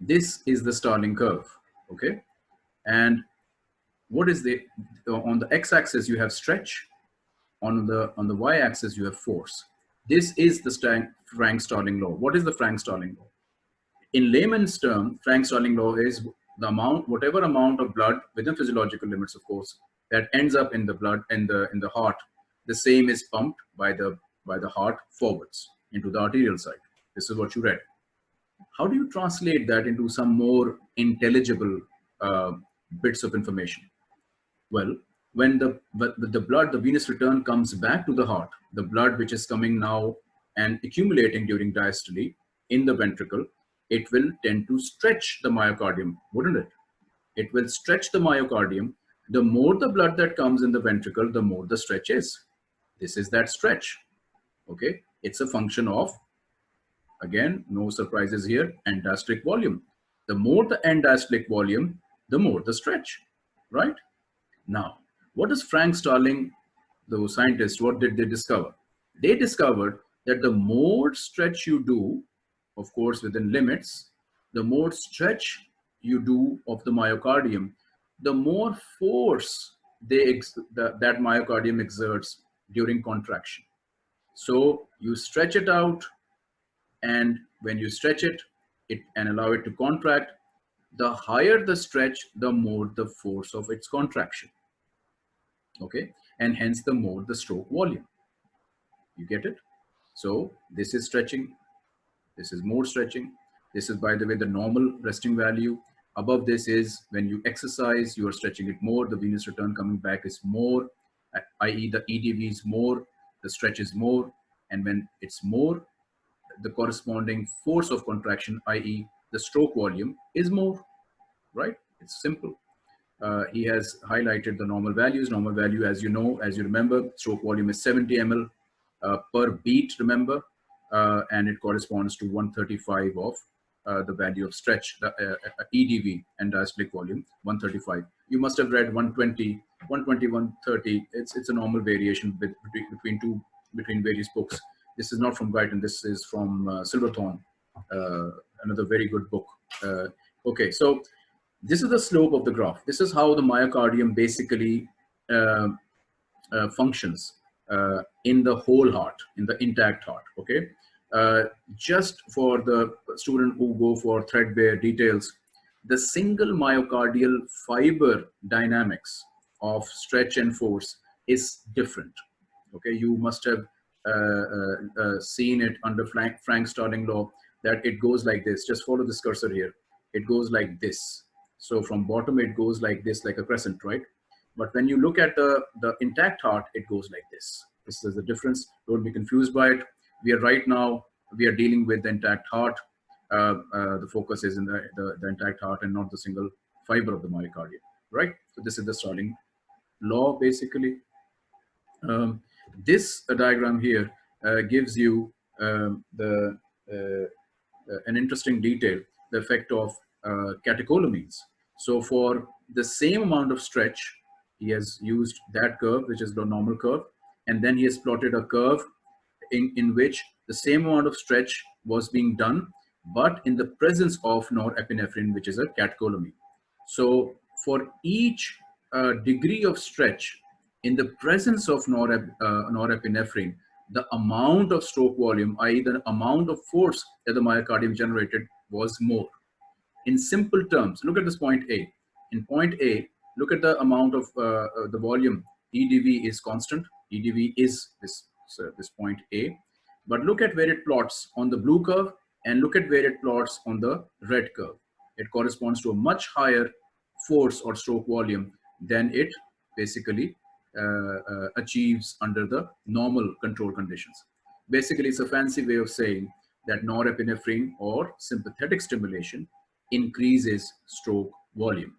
This is the Starling curve, okay? And what is the, on the x-axis you have stretch, on the, on the y-axis you have force. This is the Frank-Starling law. What is the Frank-Starling law? In layman's term, Frank-Starling law is the amount, whatever amount of blood within physiological limits, of course, that ends up in the blood in the in the heart, the same is pumped by the by the heart forwards into the arterial side. This is what you read. How do you translate that into some more intelligible uh, bits of information? Well, when the, the blood, the venous return comes back to the heart, the blood which is coming now and accumulating during diastole in the ventricle, it will tend to stretch the myocardium, wouldn't it? It will stretch the myocardium. The more the blood that comes in the ventricle, the more the stretch is. This is that stretch, okay? It's a function of, again, no surprises here, end diastolic volume. The more the end diastolic volume, the more the stretch, right? Now, what is Frank Starling, the scientist, what did they discover? They discovered that the more stretch you do, of course, within limits, the more stretch you do of the myocardium, the more force they the, that myocardium exerts during contraction. So you stretch it out, and when you stretch it, it and allow it to contract, the higher the stretch, the more the force of its contraction. Okay, and hence the more the stroke volume. You get it? So this is stretching, this is more stretching. This is, by the way, the normal resting value. Above this is when you exercise, you are stretching it more. The venous return coming back is more, uh, i.e. the EDV is more, the stretch is more. And when it's more, the corresponding force of contraction, i.e. the stroke volume is more, right? It's simple. Uh, he has highlighted the normal values. Normal value, as you know, as you remember, stroke volume is 70 ml uh, per beat, remember, uh, and it corresponds to 135 of uh, the value of stretch, the uh, uh, EDV, end diastolic volume, 135. You must have read 120, 120, 130. It's, it's a normal variation between, between two, between various books. This is not from Guyton, this is from Silverthorn, another very good book. okay, so this is the slope of the graph. This is how the myocardium basically uh, uh, functions uh, in the whole heart, in the intact heart, okay? Uh, just for the student who go for threadbare details, the single myocardial fiber dynamics of stretch and force is different, okay? You must have uh, uh, seen it under Frank, Frank Starling law that it goes like this. Just follow this cursor here. It goes like this. So from bottom, it goes like this, like a crescent, right? But when you look at the, the intact heart, it goes like this. This is the difference. Don't be confused by it. We are right now, we are dealing with the intact heart. Uh, uh, the focus is in the, the, the, intact heart and not the single fiber of the myocardium, right? So this is the Starling law, basically. Um, this uh, diagram here uh, gives you um, the uh, an interesting detail, the effect of catecholamines. So for the same amount of stretch, he has used that curve, which is the normal curve, and then he has plotted a curve in, in which the same amount of stretch was being done, but in the presence of norepinephrine, which is a catecholamine. So for each uh, degree of stretch in the presence of norep, uh, norepinephrine, the amount of stroke volume, i.e. the amount of force that the myocardium generated was more. In simple terms, look at this point A. In point A, look at the amount of uh, uh the volume. EDV is constant. EDV is this, so this point A. But look at where it plots on the blue curve and look at where it plots on the red curve. It corresponds to a much higher force or stroke volume than it basically Uh, uh, achieves under the normal control conditions. Basically, it's a fancy way of saying that norepinephrine or sympathetic stimulation increases stroke volume.